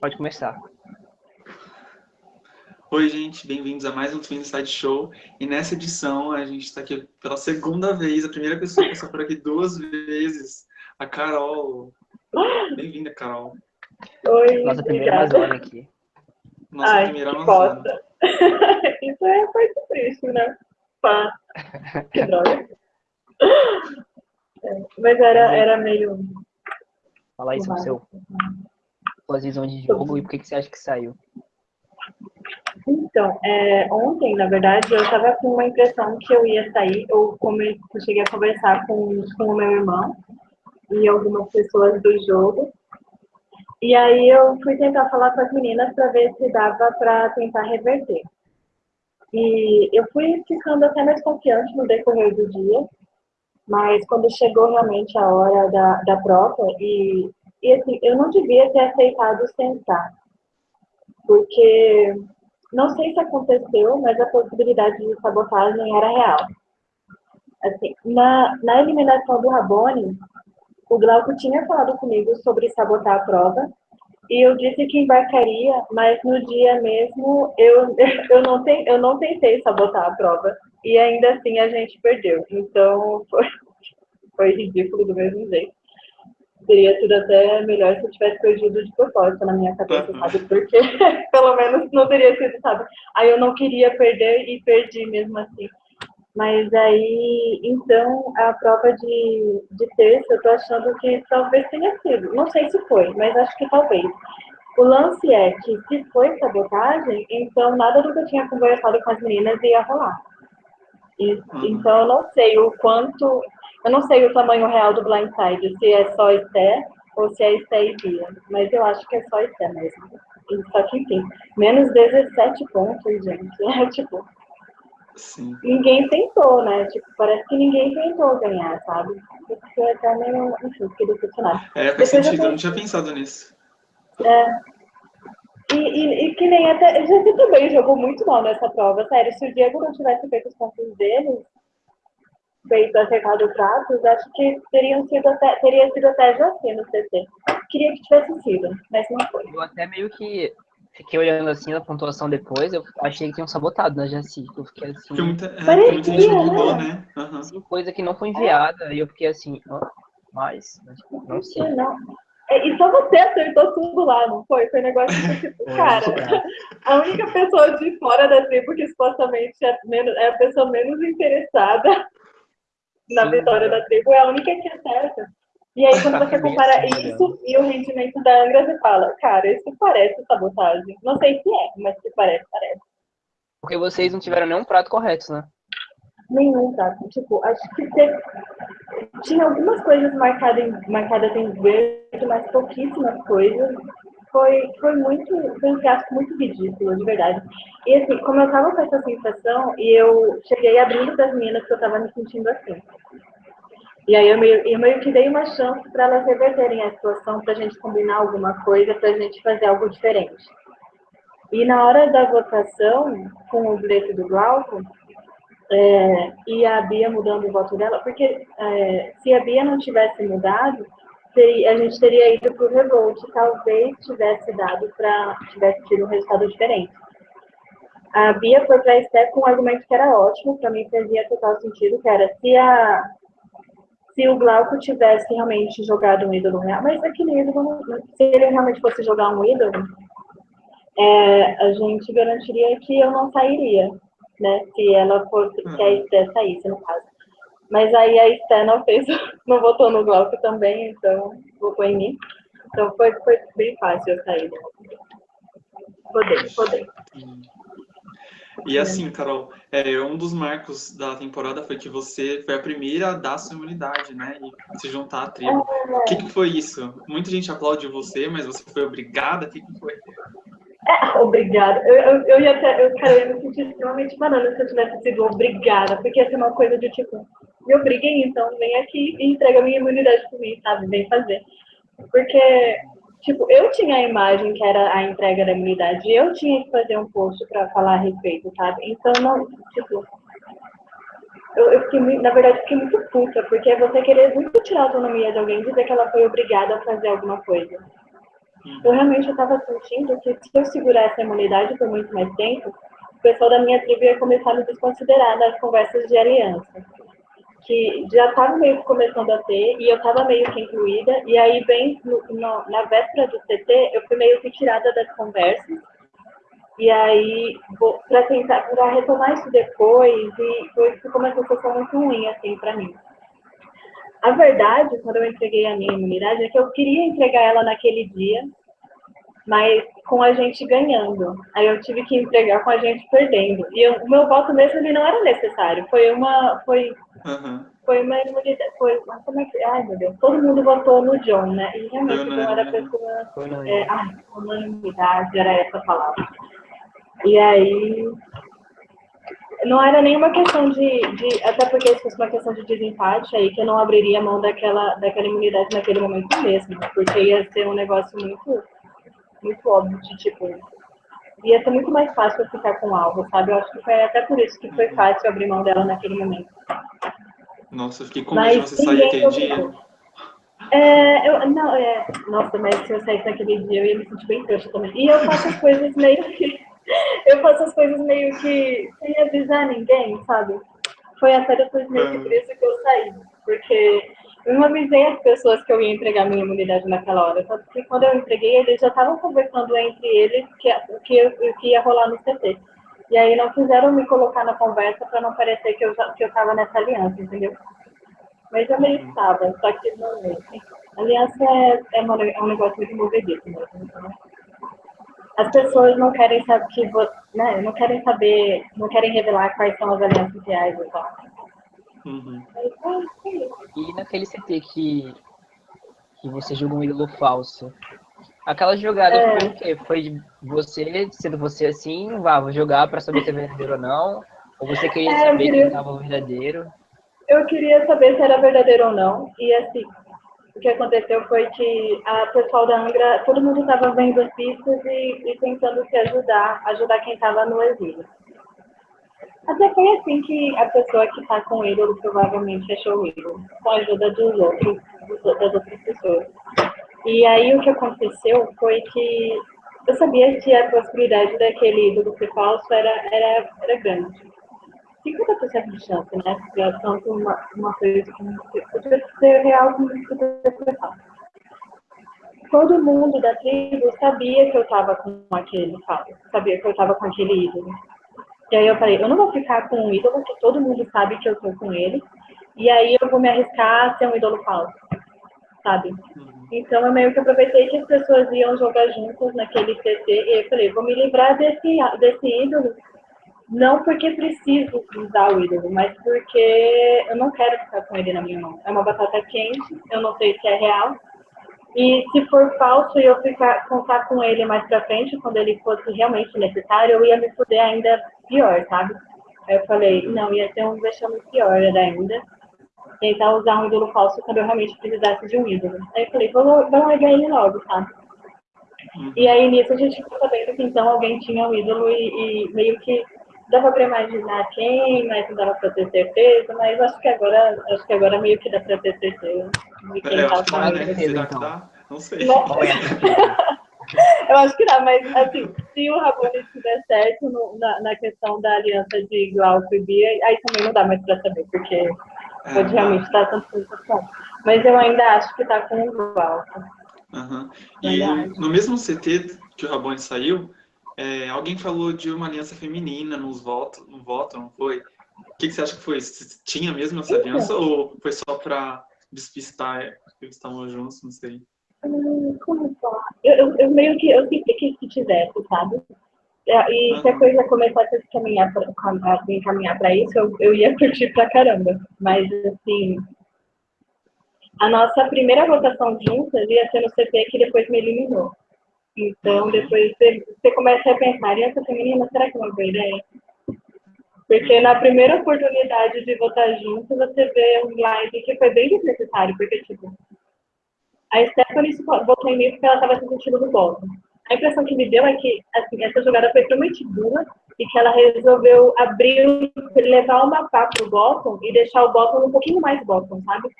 Pode começar. Oi, gente, bem-vindos a mais um Twin Side Show. E nessa edição a gente está aqui pela segunda vez, a primeira pessoa que passou por aqui duas vezes, a Carol. Bem-vinda, Carol. Oi, Nossa primeira Amazônia aqui. Nossa Ai, primeira que Amazônia. bosta. Isso é coisa triste, né? Pá. Que droga. É, Mas era, era meio. Fala aí sobre seu, suas visões de jogo e por que, que você acha que saiu. Então, é, ontem, na verdade, eu estava com uma impressão que eu ia sair. Eu, come, eu cheguei a conversar com, com o meu irmão e algumas pessoas do jogo. E aí eu fui tentar falar com as meninas para ver se dava para tentar reverter. E eu fui ficando até mais confiante no decorrer do dia, mas quando chegou realmente a hora da, da prova, e, e assim, eu não devia ter aceitado sentar, porque não sei se aconteceu, mas a possibilidade de sabotagem era real. Assim, na, na eliminação do Rabone, o Glauco tinha falado comigo sobre sabotar a prova, e eu disse que embarcaria, mas no dia mesmo eu, eu, não, te, eu não tentei sabotar a prova, e ainda assim a gente perdeu. Então foi, foi ridículo do mesmo jeito. Teria sido até melhor se eu tivesse perdido de propósito na minha cabeça, Uhum. sabe? Porque pelo menos não teria sido, sabe? Aí eu não queria perder e perdi mesmo assim. Mas aí, então, a prova de, de terça, eu tô achando que talvez tenha sido. Não sei se foi, mas acho que talvez. O lance é que se foi sabotagem, então nada do que eu tinha conversado com as meninas ia rolar. E- Uhum. Então eu não sei o quanto, eu não sei o tamanho real do blindside, se é só Esté ou se é Esté e Bia. Mas eu acho que é só Esté mesmo. Só que enfim, menos 17 pontos, gente. É tipo, Sim. ninguém tentou, né? Tipo, parece que ninguém tentou ganhar, sabe? Eu fiquei até meio, enfim, fiquei decepcionada. É, faz Depois eu sentido, eu tô- não tinha pensado nisso. E, e, e que nem até. Você também jogou muito mal nessa prova, sério. Se o Diego não tivesse feito os pontos dele, feito acertado pratos, acho que teriam sido até, teria sido até Joaquim no CT. Queria que tivesse sido, mas não foi. Eu até meio que fiquei olhando assim na pontuação depois, eu achei que tinham sabotado na Jaci. Eu fiquei assim, Porque muita, é, Parecia, muita gente não né? mudou, né? Assim, coisa que não foi enviada, e eu fiquei assim, ó, mas, mas, não sei. Não. É, E só você acertou tudo lá, não foi? Foi um negócio que, tipo, É, cara, é. a única pessoa de fora da tribo que supostamente é, menos, é a pessoa menos interessada na vitória da tribo é a única que acerta. E aí, quando você compara isso e o rendimento da Angra, você fala, cara, isso parece sabotagem. Não sei se é, mas se parece, parece. Porque vocês não tiveram nenhum prato correto, né? Nenhum, tá? Tipo, acho que teve... tinha algumas coisas marcadas em, marcadas em verde, mas pouquíssimas coisas. Foi, foi muito, foi um fiasco muito ridículo, de verdade. E assim, como eu tava com essa sensação, e eu cheguei abrindo para as meninas que eu tava me sentindo assim. E aí eu meio, eu meio que dei uma chance para elas reverterem a situação, para a gente combinar alguma coisa, para a gente fazer algo diferente. E na hora da votação, com o bilhete do Glauco, é, e a Bia mudando o voto dela, porque é, se a Bia não tivesse mudado, teria- a gente teria ido para o Revolt, talvez tivesse dado para tivesse tido um resultado diferente. A Bia foi para a Esté com um argumento que era ótimo, para mim fazia total sentido, que era se a se o Glauco tivesse realmente jogado um ídolo real, mas aquele ídolo, não- se ele realmente fosse jogar um ídolo, é, a gente garantiria que eu não sairia, né? Se ela fosse, se a Esté saísse, no caso. Mas aí a não fez, não votou no Glauco também, então votou em mim. Então foi, foi bem fácil eu sair. Podei, podei. E assim, Carol, é, um dos marcos da temporada foi que você foi a primeira a dar sua imunidade, né? E se juntar à tribo. O que, que foi isso? Muita gente aplaude você, mas você foi obrigada? O que, que foi? Obrigada. Eu, eu, eu ia até, eu, cara, eu ia me sentir extremamente banana se eu tivesse sido obrigada, porque ia ser uma coisa de tipo, me obriguem, então vem aqui e entrega minha imunidade pra mim, sabe? Vem fazer. Porque, tipo, eu tinha a imagem que era a entrega da imunidade, eu tinha que fazer um post pra falar a respeito, sabe? Então, não, tipo, eu, eu fiquei, muito- na verdade, fiquei muito puta, porque é você querer muito tirar a autonomia de alguém e dizer que ela foi obrigada a fazer alguma coisa. eu realmente estava sentindo que se eu segurasse a imunidade por muito mais tempo, o pessoal da minha tribo ia começar a me desconsiderar nas conversas de aliança. Que já estava meio que começando a ter, e eu estava meio que incluída, e aí, bem no, no, na véspera do CT, eu fui meio que tirada das conversas, e aí, para tentar, para retomar isso depois, e foi, ficou uma sensação muito ruim, assim, para mim. A verdade, quando eu entreguei a minha imunidade, é que eu queria entregar ela naquele dia, mas com a gente ganhando. Aí eu tive que entregar com a gente perdendo. E eu, o meu voto mesmo ele não era necessário. Foi uma. Foi, uhum. foi uma imunidade. Foi, como é que. Ai, meu Deus. Todo mundo votou no John, né? E realmente não era pessoa. É, ai, unanimidade, era essa palavra. E aí não era nenhuma questão de, de, até porque se fosse uma questão de desempate, aí que eu não abriria mão daquela, daquela imunidade naquele momento mesmo, porque ia ser um negócio muito, muito óbvio de, tipo, ia ser muito mais fácil eu ficar com algo, sabe? Eu acho que foi até por isso que foi uhum. fácil abrir mão dela naquele momento. Nossa, eu fiquei com medo de você sair aquele dia. É, eu, não, é, nossa, mas se eu saísse naquele dia, eu ia me sentir bem trouxa também. E eu faço as coisas meio que eu faço as coisas meio que sem avisar ninguém, sabe? Foi até depois meio que por isso que eu saí. Porque eu não avisei as pessoas que eu ia entregar minha imunidade naquela hora. Só que quando eu entreguei, eles já estavam conversando entre eles que, que, que ia rolar no CT. E aí não quiseram me colocar na conversa para não parecer que eu, que eu tava nessa aliança, entendeu? Mas eu meio estava, só que não. Aliança é, é, é um negócio muito movediço mesmo. Então, as pessoas não querem saber que né, não querem saber, não querem revelar quais são as alianças reais e tal. Uhum. E naquele CT que, que você jogou um ídolo falso, aquela jogada é. foi o quê? Foi você, sendo você assim, vá, vou jogar para saber se é verdadeiro ou não? Ou você queria é, saber queria... estava verdadeiro? Eu queria saber se era verdadeiro ou não. E assim, o que aconteceu foi que a pessoal da Angra, todo mundo estava vendo as pistas e, e, tentando se ajudar, ajudar quem estava no exílio. Até foi assim que a pessoa que está com ele provavelmente achou o ídolo, com a ajuda dos outros, das outras pessoas. E aí o que aconteceu foi que eu sabia que a possibilidade daquele ídolo ser falso era, era, era grande. 50% de chance, né? Pra tanto uma, uma coisa como ser real como ser falso. Todo mundo da tribo sabia que eu estava com aquele falso, sabia que eu estava com aquele ídolo. E aí eu falei, eu não vou ficar com um ídolo que todo mundo sabe que eu estou com ele, e aí eu vou me arriscar a ser um ídolo falso, sabe? Uhum. Então eu meio que aproveitei que as pessoas iam jogar juntas naquele CT, e eu falei, vou me livrar desse, desse ídolo não porque preciso usar o ídolo, mas porque eu não quero ficar com ele na minha mão. É uma batata quente, eu não sei se é real. E se for falso e eu ficar contar com ele mais pra frente, quando ele fosse realmente necessário, eu ia me fuder ainda pior, sabe? Aí eu falei, não, ia ter um vexame pior ainda. Tentar usar um ídolo falso quando eu realmente precisasse de um ídolo. Aí eu falei, vamos, vamos ele logo, sabe? Uhum. E aí nisso a gente ficou sabendo que então alguém tinha um ídolo e, e meio que dava para imaginar quem, mas não dava para ter certeza, mas acho que agora, acho que agora meio que dá para ter certeza. Eu acho que dá, né? Será que dá? Não sei. eu acho que dá, mas assim, se o Rabone estiver certo no, na, na, questão da aliança de Glauco e Bia, aí também não dá mais para saber, porque é, pode realmente estar tanto sensação. Mas eu ainda acho que está com o Glauco. Uhum. E no mesmo CT que o Rabone saiu, é, alguém falou de uma aliança feminina nos votos, no voto, não foi? O que, que você acha que foi? Tinha mesmo essa aliança ou foi só para despistar que eles estavam juntos? Não sei. Como falar? Eu, eu, eu, meio que eu senti que se tivesse, sabe? E se a coisa começasse a se caminhar para encaminhar para isso, eu, eu ia curtir pra caramba. Mas assim, a nossa primeira votação juntas ia ser no CP que depois me eliminou. Então, depois você, você começa a pensar, aliança feminina, será que é uma boa ideia? Porque na primeira oportunidade de votar junto, você vê um slide que foi bem desnecessário, porque, tipo, a Stephanie votou em mim porque ela estava se sentindo no bottom. A impressão que me deu é que, assim, essa jogada foi prometida e que ela resolveu abrir, levar uma pá pro bottom e deixar o bottom um pouquinho mais bottom, sabe?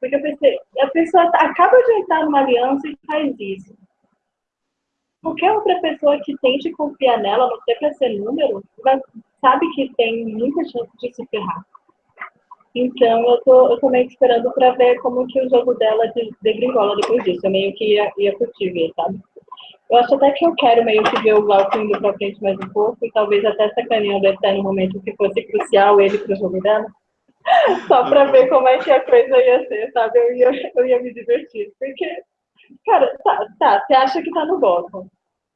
Porque eu pensei, a pessoa acaba de entrar numa aliança e faz isso qualquer outra pessoa que tente confiar nela, não sei para ser número, vai, sabe que tem muita chance de se ferrar. Então, eu tô, eu tô meio que esperando para ver como que o jogo dela de, degringola depois disso. Eu meio que ia, ia curtir ver, sabe? Eu acho até que eu quero meio que ver o Glauco indo pra frente mais um pouco e talvez até sacaneando até no momento que fosse crucial ele pro jogo dela. Só pra ver como é que a coisa ia ser, sabe? Eu ia, eu ia me divertir. Porque, cara, tá, tá, você acha que tá no bottom.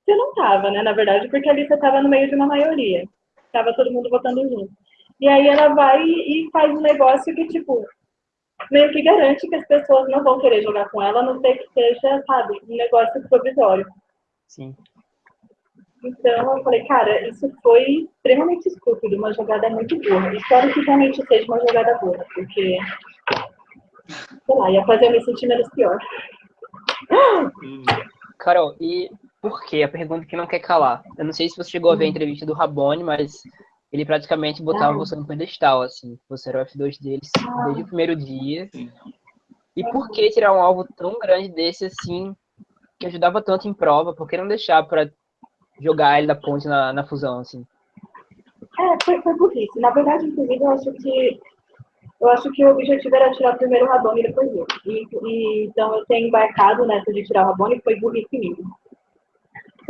Você não tava, né, na verdade, porque ali você tava no meio de uma maioria. Tava todo mundo votando junto. E aí ela vai e faz um negócio que, tipo, meio que garante que as pessoas não vão querer jogar com ela, a não ser que seja, sabe, um negócio provisório. Sim. Então eu falei, cara, isso foi extremamente estúpido, uma jogada muito burra. Espero que realmente seja uma jogada burra, porque, sei lá, ia fazer eu me sentir menos pior. Carol, e por que? A pergunta que não quer calar. Eu não sei se você chegou a ver a Hum. entrevista do Rabone, mas ele praticamente botava você no pedestal, assim. Você era o F2 deles desde o primeiro dia. E por que tirar um alvo tão grande desse, assim, que ajudava tanto em prova? Por que não deixar pra jogar ele da ponte na, na fusão, assim? É, foi, foi burrice. Na verdade, inclusive, eu acho que eu acho que o objetivo era tirar primeiro o Rabone e depois eu. E, e, então eu tenho embarcado nessa de tirar o Rabone e foi burrice mesmo.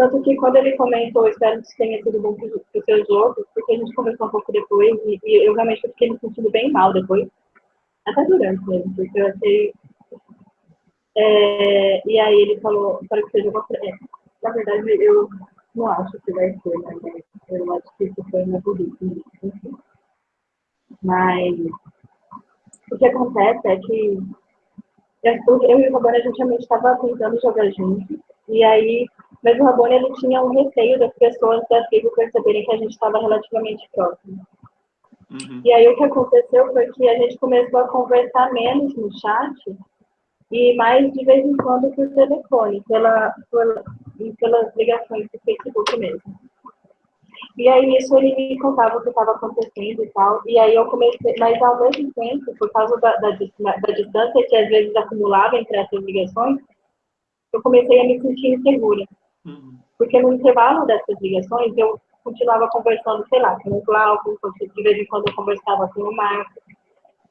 Tanto que quando ele comentou, espero que tenha sido bom pro, pro seu jogo, porque a gente conversou um pouco depois e, e eu realmente fiquei me sentindo bem mal depois. Até durante mesmo, porque eu achei. É, e aí ele falou, para que seja uma. É, na verdade, eu não acho que vai ser, né? Eu acho que isso foi uma burrice. Mas o que acontece é que eu, eu e o Rabone, a gente realmente estava tentando jogar junto. E aí, mas o Rabone, ele tinha um receio das pessoas da tribo perceberem que a gente estava relativamente próximo. Uhum. E aí o que aconteceu foi que a gente começou a conversar menos no chat e mais de vez em quando por telefone, pela, pela, pelas ligações do Facebook mesmo. E aí isso ele me contava o que estava acontecendo e tal. E aí eu comecei, mas ao mesmo tempo, por causa da, da, da distância que às vezes acumulava entre essas ligações, eu comecei a me sentir insegura. Uhum. Porque no intervalo dessas ligações, eu continuava conversando, sei lá, com o Glauco, de vez em quando eu conversava com o Marco.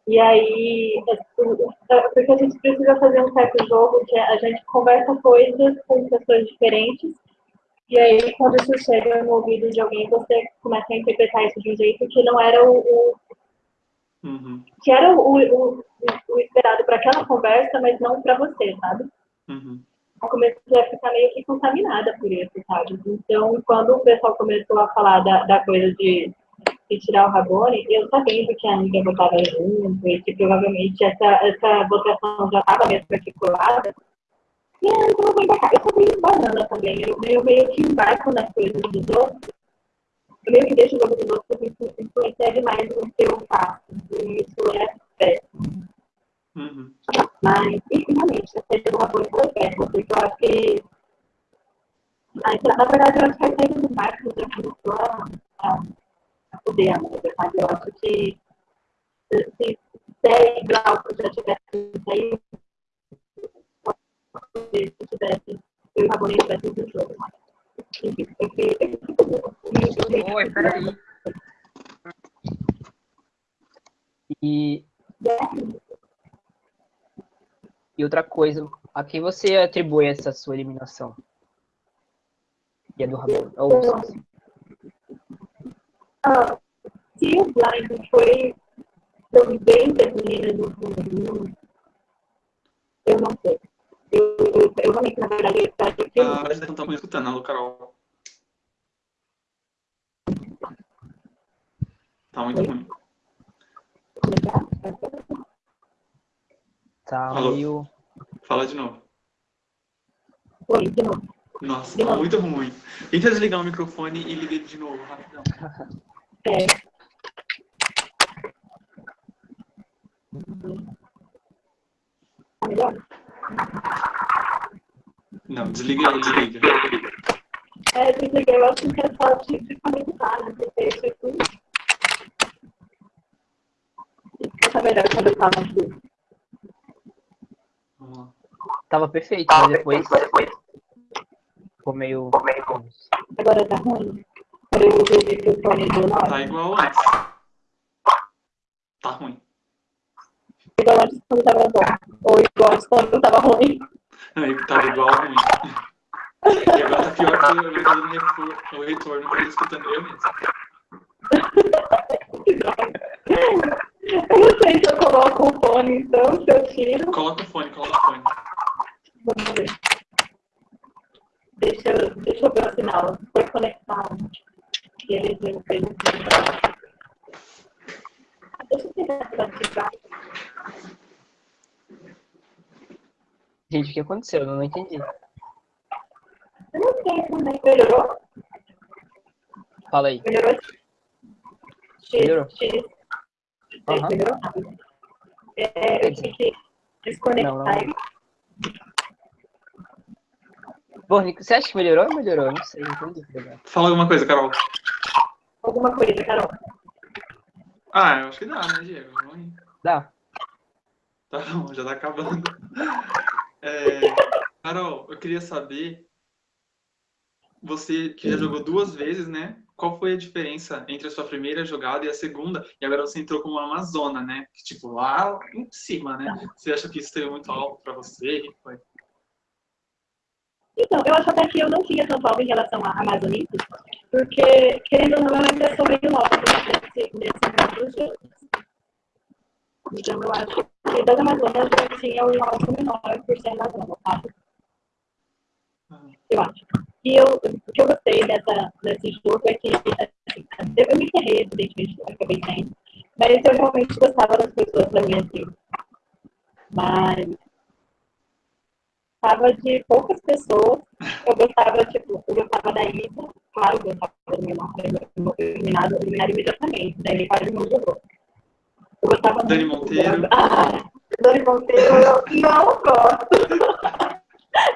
E aí, é, é, porque a gente precisa fazer um certo jogo que a gente conversa coisas com pessoas diferentes, e aí quando isso chega no ouvido de alguém, você começa a interpretar isso de um jeito que não era o, o- Uhum. que era o, o, o- o esperado para aquela conversa, mas não para você, sabe? Uhum. Eu comecei a ficar meio que contaminada por isso, sabe? Então, quando o pessoal começou a falar da, da coisa de, de tirar o Rabone, eu sabendo que a amiga votava junto e que provavelmente essa, essa votação já estava mesmo articulada. E eu vou embarcar. Eu sou meio banana também, eu, eu meio que embarco nas coisas dos outros. Eu meio que deixo o jogo dos outros porque isso influencia demais o que eu faço. E isso é péssimo. Uhum. Mas, e realmente, a seja uma coisa eu acho que. Na verdade, eu acho que a saída do Marcos já começou a, a, a poder a música, sabe? Eu acho que se se Té e Glauco já tivessem saído, se tivesse, eu e o Rabone tivessem ido jogo. Enfim, porque. Oi, peraí. E, e outra coisa, a quem você atribui essa sua eliminação? E a do Rabone? Ou, Ah, se o blind foi também das meninas do eu não sei. Eu, eu, eu realmente, na verdade, eu que Ah, parece que não estamos escutando, alô, Carol. Tá muito ruim. Tá Alô? meio. Fala de novo. Foi, de novo. Nossa, De tá novo. muito ruim. Tenta desligar o microfone e liga ele de novo, rapidão. É. Tá melhor? Não, desliga desliga. É, desliguei, eu acho que é só de, de conectar, né? Porque isso tudo. Fica melhor quando eu falo aqui. Vamos lá. Tava perfeito, mas depois. Ficou meio. Agora tá ruim? Tá igual antes. Tá ruim. Igual antes quando tava bom. Ou igual antes quando tava ruim. Não, tava igual ruim. E agora tá pior que eu tô dando retorno eu tô escutando eu mesmo. Eu não sei se eu coloco o fone, então, se eu tiro. Coloca o fone, coloca o fone. Vamos ver. Deixa, eu- deixa eu ver o sinal. Foi conectado. E ele não fez Deixa eu tentar praticar. Gente, o que aconteceu? Eu não entendi. Eu não sei como melhorou. Fala aí. Melhorou? X, Melhorou. É, eu tive que desconectar. Não, não. Bom, Nico, você acha que melhorou ou melhorou? Não sei, não entendi. Legal. Fala alguma coisa, Carol. Alguma coisa, Carol. Ah, eu acho que dá, né, Diego? Vamos. Dá. Tá bom, já tá acabando. É, Carol, eu queria saber, você que já jogou duas vezes, né? Qual foi a diferença entre a sua primeira jogada e a segunda? E agora você entrou como uma Amazona, né? Tipo, lá em cima, né? Você acha que isso teve muito alto pra você? Foi? Então, eu acho até que eu não tinha tanto algo em relação à Amazonice, porque, querendo ou não, é uma impressão meio nova nesse, nesse dos jogos. Então, eu acho que das Amazonas eu tinha um alto menor por ser Amazona, sabe? Eu acho. E eu, o que eu gostei dessa, desse jogo é que assim, eu me enterrei, evidentemente, eu acabei saindo, mas eu realmente gostava das pessoas da minha tribo. Mas gostava de poucas pessoas. Eu gostava, tipo, eu gostava da Isa, claro, eu gostava do meu irmão, eliminado, eliminado imediatamente, daí quase não jogou. Eu gostava Dani muito Monteiro. Ah, Dani Monteiro, eu não gosto.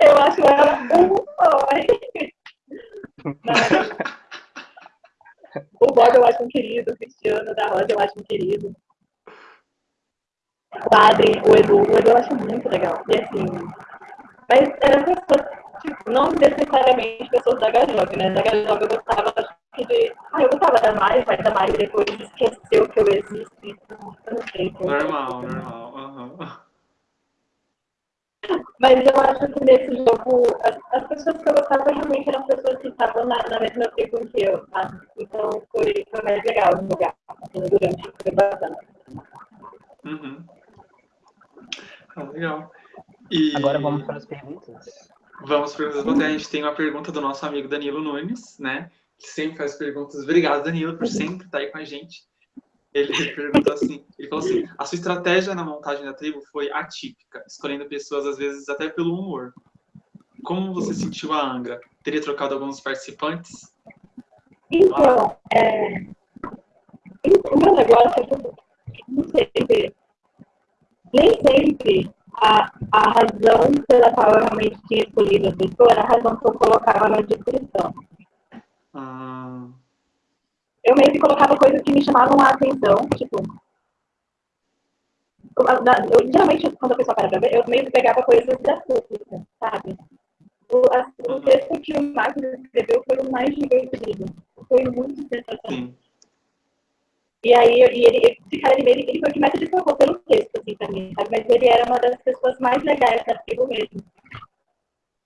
Eu acho ela um sonho. O Bob eu acho um querido, o Cristiano da Rosa eu acho um querido. O Adrien, o Edu, o Edu eu acho muito legal. E assim, mas eram pessoas, tipo, não necessariamente pessoas da Gajog, né? Da Gajog eu gostava acho que de. Ah, eu gostava da Mari, mas a Mari depois esqueceu que eu existo. então, Eu não sei. como- Normal, normal. aham. Mas eu acho que nesse jogo, as, as pessoas que eu gostava realmente eram pessoas que estavam na, na mesma tribo que eu, sabe? Então foi, foi mais legal jogar assim, durante foi bacana. Uhum. Ah, legal. E Agora vamos para as perguntas. Vamos para as perguntas. A gente tem uma pergunta do nosso amigo Danilo Nunes, né? Que sempre faz perguntas. Obrigado, Danilo, por sempre estar aí com a gente. Ele perguntou assim, ele falou assim, a sua estratégia na montagem da tribo foi atípica, escolhendo pessoas às vezes até pelo humor. Como você sentiu a Angra? Teria trocado alguns participantes? Então, é, o meu negócio é que não sempre, nem sempre a, a razão pela qual eu realmente tinha escolhido a pessoa era a razão que eu colocava na descrição. Ah, eu meio que colocava coisas que me chamavam a atenção, tipo. eu- geralmente, quando a pessoa para pra ver, eu meio que pegava coisas da pública, sabe? O, a, o texto que o Marcos escreveu foi o mais divertido. Foi muito sensacional. E aí, e ele, esse cara, ele, ele, ele foi o que mais se destacou pelo texto, assim, pra mim, sabe? Mas ele era uma das pessoas mais legais da tribo mesmo.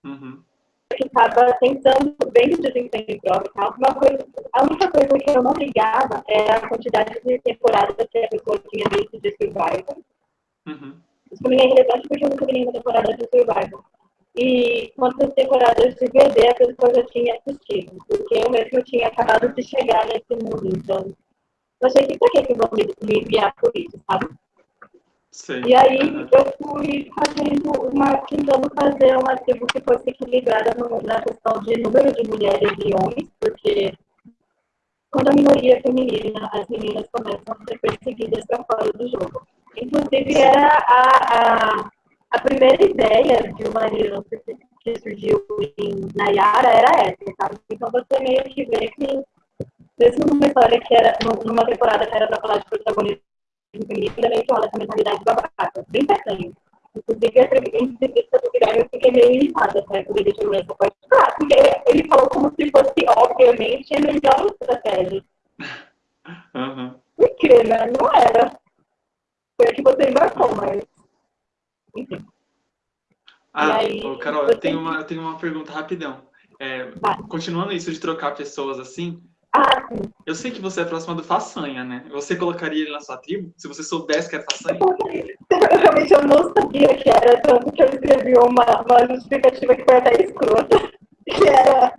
Uhum. Estava tentando bem de desempenho tal. Uma coisa, a única coisa que eu não ligava era a quantidade de temporadas que a pessoa tinha visto de Survivor. Uhum. Isso pra mim é relevante porque eu nunca vi nenhuma temporada de Survivor. E quantas temporadas de VD a pessoa já tinha assistido. Porque eu mesmo tinha acabado de chegar nesse mundo. Então, eu achei que pra que que vão me, me enviar por isso, sabe? Sei. E aí Uhum. eu fui fazendo uma, tentando fazer uma tribo que fosse equilibrada no- na questão de número de mulheres e homens, porque quando a minoria é feminina, as meninas começam a ser perseguidas para fora do jogo. Inclusive era a, a, a primeira ideia de uma aliança que, que surgiu em Nayara era essa, sabe? Então você meio que vê que mesmo numa história que era, numa temporada que era para falar de protagonismo meio que olha essa mentalidade babaca, bem. Inclusive, a entrevista do Guilherme eu fiquei meio irritada, né? Porque ele falou como se fosse, obviamente, a melhor estratégia. Uhum. Por quê, né? Não era. Foi a que você embarcou, mas. Enfim. Ah, aí, ô, Carol, você- eu tenho, uma, eu tenho uma pergunta rapidão. É, continuando isso de trocar pessoas assim, Ah, eu sei que você é próxima do Façanha, né? Você colocaria ele na sua tribo? Se você soubesse que era Façanha? Eu realmente eu não sabia que era, tanto que eu escrevi uma, uma justificativa que foi até escrota, que era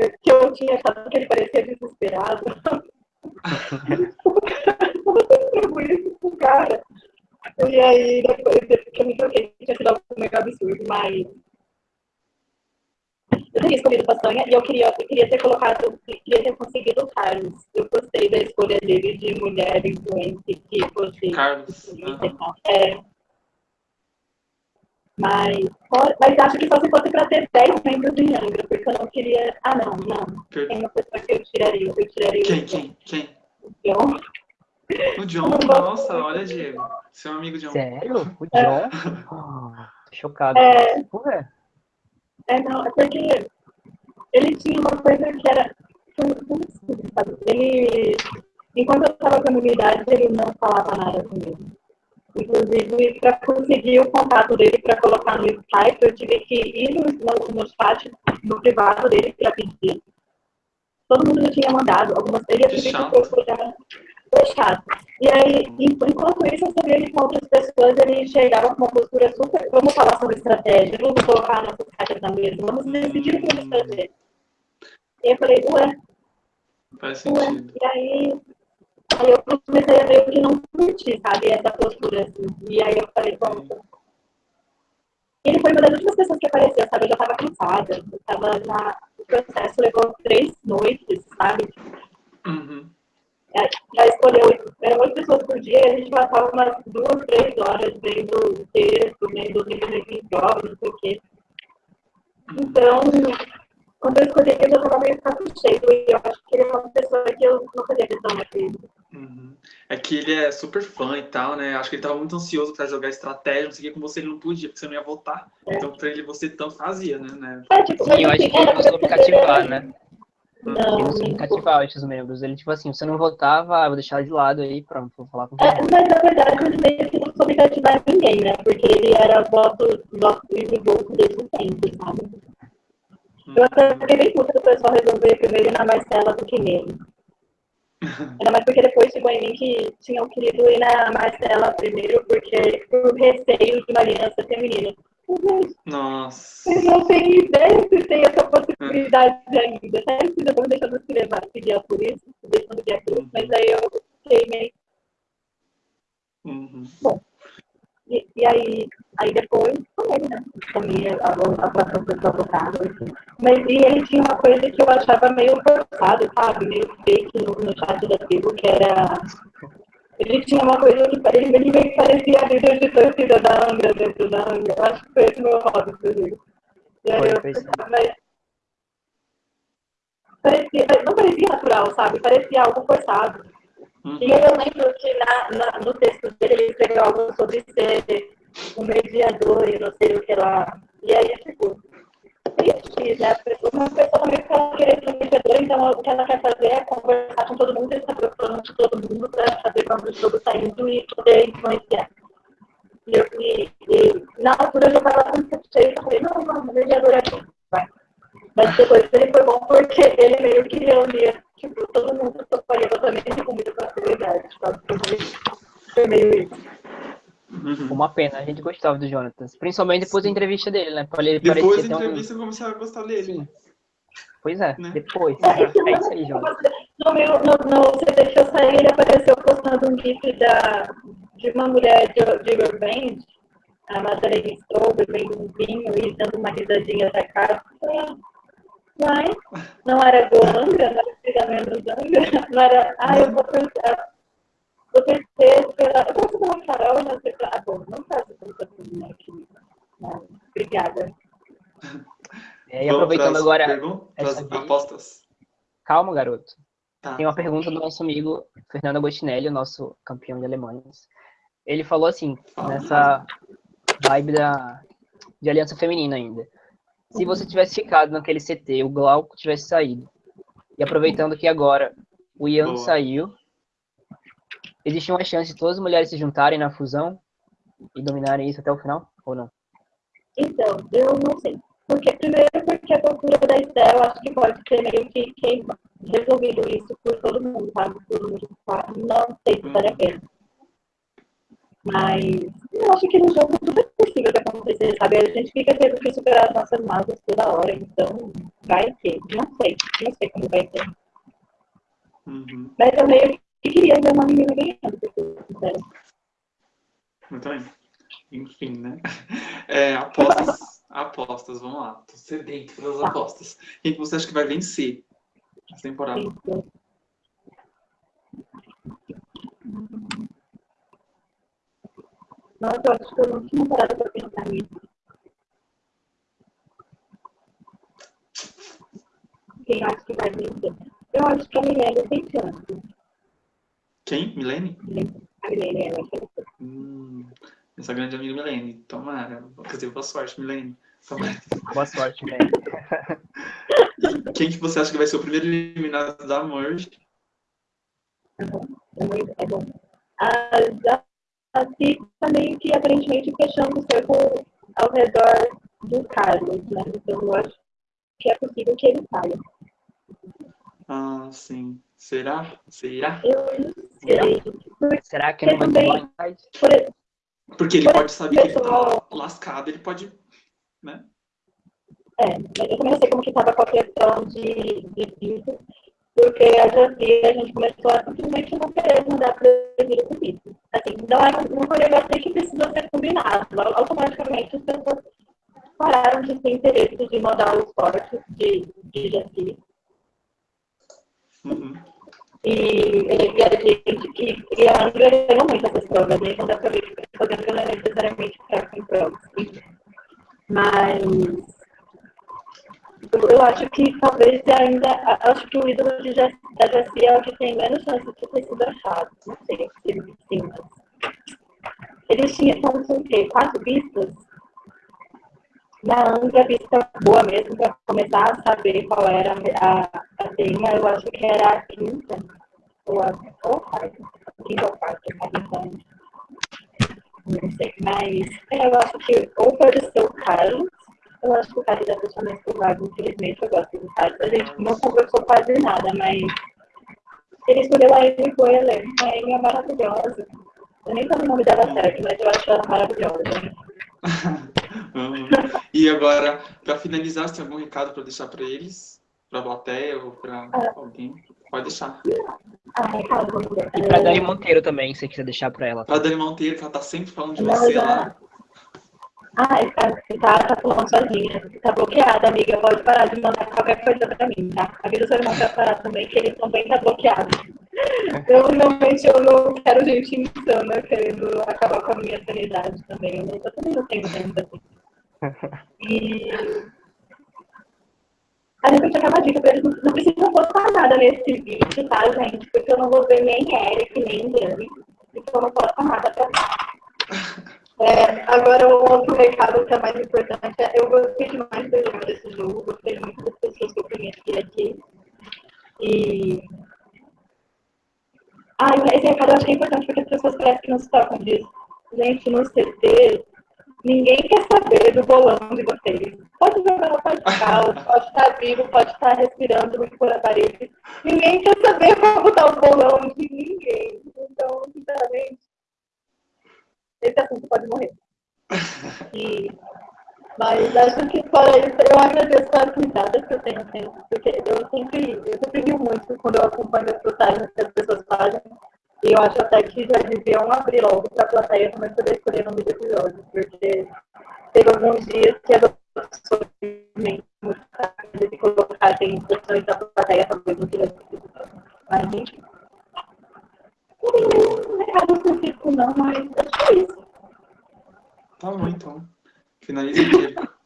que eu tinha achado que ele parecia desesperado. Eu escrevo isso pro cara. E aí, depois que eu me troquei, tinha sido algo meio absurdo, mas. Eu teria escolhido Façanha e eu queria, eu queria ter colocado, queria ter conseguido o Carlos. Eu gostei da escolha dele de mulher influente que fosse. Carlos. aham. É. Mas, mas acho que só se fosse para ter 10 membros de Angra, porque eu não queria. Ah, não, não. Per- Tem uma pessoa que eu tiraria. Eu tiraria Quem, o quem, quem? John. O John? Nossa, olha, Diego. Seu amigo John. Sério? O John? Ah, tô chocado. É. Ué, É, não, é porque ele tinha uma coisa que era. Ele. Enquanto eu estava com a unidade, ele não falava nada comigo. Inclusive, para conseguir o contato dele para colocar no Skype, eu tive que ir no, no, no chat, no privado dele, para pedir. Todo mundo já tinha mandado, algumas Que pedir chato. que eu chato. E aí, en- enquanto isso, eu sabia que com outras pessoas ele chegava com uma postura super. Vamos falar sobre estratégia, vamos colocar nossas caixas na mesa, vamos decidir o que vamos fazer. E eu falei, ué, Faz ué. sentido. E aí, aí eu comecei a meio que não curtir, sabe, essa postura assim. E aí eu falei, bom. Ele foi uma das últimas pessoas que apareceu, sabe? Eu já tava cansada. Eu tava na. O processo levou três noites, sabe? Uhum. É, Já escolheu, eram oito pessoas por dia e a gente passava umas duas, três horas vendo texto, vendo livros de prova, não sei o quê. Então, quando eu escolhi ele, eu tava meio saco cheio e eu acho que ele é uma pessoa que eu não fazia questão de Uhum. É que ele é super fã e tal, né? Acho que ele tava muito ansioso pra jogar estratégia, não sei o que, com você ele não podia, porque você não ia votar. Então pra ele você tanto fazia, né? né? É, tipo, Sim, eu acho assim, que ele não soube pra cativar, né? Não, Ele não cativar esses membros. Ele, tipo assim, você não votava, ah, vou deixar de lado aí, pronto, vou falar com É, você. mas na verdade ele meio que não soube cativar ninguém, né? Porque ele era voto, voto de voto desde sempre, sabe? Eu até fiquei bem puta do pessoal resolver primeiro ir na Marcela do que nele. Ainda mais porque depois chegou em mim que tinham querido ir na Marcela primeiro, porque por receio de uma aliança feminina. Nossa. Vocês não têm ideia se tem essa possibilidade ainda. Sério que depois deixando se levar, seguir por isso, deixando de por isso, mas aí eu fiquei meio Uhum. E, e aí, aí depois, ele, né? Também a, a, a própria pessoa votava, assim. Mas e ele tinha uma coisa que eu achava meio forçado, sabe? Meio fake no, no chat da tribo, que era. Ele tinha uma coisa que ele, ele meio que parecia líder de torcida da Angra dentro da Angra. Eu acho que foi esse meu hobby, inclusive. E aí eu pensava, mas. Parecia, não parecia natural, sabe? Parecia algo forçado. Uhum. E aí eu lembro que na, na- no texto dele ele escreveu algo sobre ser um mediador e não sei o que lá. E aí, tipo, triste, né? Uma pessoa também que ela querer ser mediadora, então o que ela quer fazer é conversar com todo mundo e saber o plano de todo mundo para saber quando o jogo está indo e poder influenciar. E, eu, e, e na altura eu já estava com cheio, eu falei, não, não, mediador é bom, vai. Mas depois ele foi bom porque ele meio que reunia, tipo, todo mundo toparia votamento com muita facilidade, sabe? Foi meio isso. Uhum. Uma pena, a gente gostava do Jonatas. Principalmente depois da entrevista dele, né? Ele Depois da um- entrevista eu comecei a gostar dele. Sim. Pois é, Né? depois. É, É isso aí, Jonatas. No, meu, no, no CD que eu saí, ele apareceu postando um gif da, de uma mulher de, de Revenge, a Madeleine Stowe, bebendo um vinho e dando uma risadinha da cara. Mas não era Golanga, não era Zanga, não era. Ah, eu vou pensar. Vou torcer pela. Eu gosto pela Carol, não sei pra. Ah, bom, não faço tanta coisa aqui. Não, Obrigada. É, e Vamos aproveitando pras agora. pergun- pras essa vez. apostas. Calma, garoto. Tá. Tem uma pergunta do nosso amigo Fernando Agostinelli, o nosso campeão de alemães. Ele falou assim, nessa, vibe da, de Aliança Feminina ainda. Se você tivesse ficado naquele CT, o Glauco tivesse saído, e aproveitando que agora o Ian Boa. saiu, existe uma chance de todas as mulheres se juntarem na fusão e dominarem isso até o final, ou não? Então, eu não sei. Porque, primeiro, porque a postura da Estel, eu acho que pode ser meio que resolvido isso por todo mundo, sabe? Todo mundo sabe. Não sei se vale a pena. Mas eu acho que no jogo tudo é possível de acontecer, sabe? A gente fica tendo que superar as nossas mágoas toda hora, então vai ter. Não sei, não sei como vai ser. Uhum. Mas eu meio que queria ver uma menina ganhando, pra ser sincera. Eu também. Enfim, né? É, apostas. apostas, vamos lá. Tô sedento pelas apostas. Quem que você acha que vai vencer essa temporada? Isso. Nossa, eu acho que eu não tinha parado pra pensar nisso. Quem acha que vai vencer? Eu acho que a Milene tem chance. Quem? Milene? A Milene, ela. Hum, essa grande amiga Milene. Tomara. Quer dizer, boa sorte, Milene. Tomara. Boa sorte, velho. E quem que você acha que vai ser o primeiro eliminado da Merge? É muito- É bom. A Jaci também que aparentemente fechando o cerco ao redor do Carlos, né? Então eu acho que é possível que ele saia. Ah, sim. Será? Será? Eu não sei. Porque, Será que não vai ter também- por Porque ele pode saber que ele tá Pessoal. lascado, ele pode. Né? É, eu também não sei como que estava com a questão de, de porque a Jaci, a gente começou a simplesmente não querer mandar para ele com visto. Assim, não era um negócio que precisou ser combinado. Automaticamente as pessoas pararam de ter interesse de mandar os cortes de, de Jaci. Uhum. E, e a gente que e a Andrea ganhou muito essas provas, né? Não dá para ver que está fazendo que ela é necessariamente fraca em provas. Mas eu, eu acho que talvez ainda. Acho que o ídolo de da Jessi é o que tem menos chance de ter sido achado. Não sei se sim. Eles tinham, são o quê? Quatro pistas? Na Angra, a pista boa mesmo, para começar a saber qual era a, a tema, eu acho que era a quinta, ou a, ou quarta, quinta ou quarta, não sei, mas é, eu acho que ou pode ser o Carlos, eu acho que o Carlos é a pessoa mais provável, infelizmente eu gosto do Carlos, a gente não conversou quase nada, mas ele escolheu a Amy Coelho, a Amy é maravilhosa, eu nem sei o nome dela certo, mas eu acho ela maravilhosa. E agora, para finalizar, você tem algum recado para deixar para eles? Para a plateia ou para alguém? Pode deixar. Ah. E pra Dani Monteiro também, se você quiser deixar pra ela. Para Dani Monteiro, que ela tá sempre falando de Não, você já- lá. Ah, você tá, tá falando sozinha. Você tá bloqueada, amiga. Pode parar de mandar qualquer coisa pra mim, tá? Avisa seu irmão pra parar também, que ele também tá bloqueado. Eu realmente eu não quero gente insana querendo acabar com a minha sanidade também. Eu, não, eu também não tenho tempo assim. E. A gente tem uma dica pra eles, não, precisa postar nada nesse vídeo, tá, gente? Porque eu não vou ver nem Eric, nem Dani. Então eu não posto nada pra é, agora, o outro recado que é mais importante é eu gostei demais do jogo desse jogo, gostei muito das pessoas que eu conheci aqui. E. Ah, esse recado eu acho que é importante porque as pessoas parecem que não se tocam disso. Gente, no CT, ninguém quer saber do bolão de vocês. Pode jogar no podcast, pode estar vivo, pode estar respirando muito por a parede. Ninguém quer saber como está o bolão de ninguém. Então, sinceramente, esse assunto pode morrer. E, mas acho que fora isso, eu agradeço as cuidadas que eu tenho sempre, porque eu sempre, eu sempre muito quando eu acompanho as postagens que as pessoas fazem. E eu acho até que já deviam abrir logo para a plateia também poder escolher o nome do episódio, porque teve alguns dias que as pessoas de colocarem pessoas da plateia talvez não tivesse Mas, gente, não tem nenhum recado específico não, mas acho que é isso. Tá bom, então. Finaliza o Diego.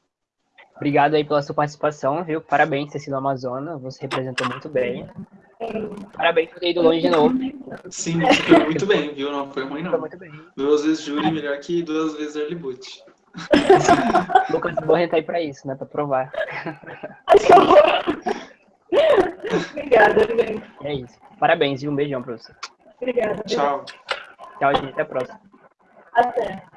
Obrigado aí pela sua participação, viu? Parabéns ter sido Amazona, você representou muito bem. Parabéns por ter ido longe de novo. Sim, foi muito bem, viu? Não foi ruim, não. Foi muito bem. Duas vezes júri, melhor que duas vezes early boot. Lucas Borren tá aí pra isso, né? Pra provar. Obrigada, bem. É isso. Parabéns e um beijão pra você. Obrigada. Tchau. Tchau, gente. Até a próxima. Até.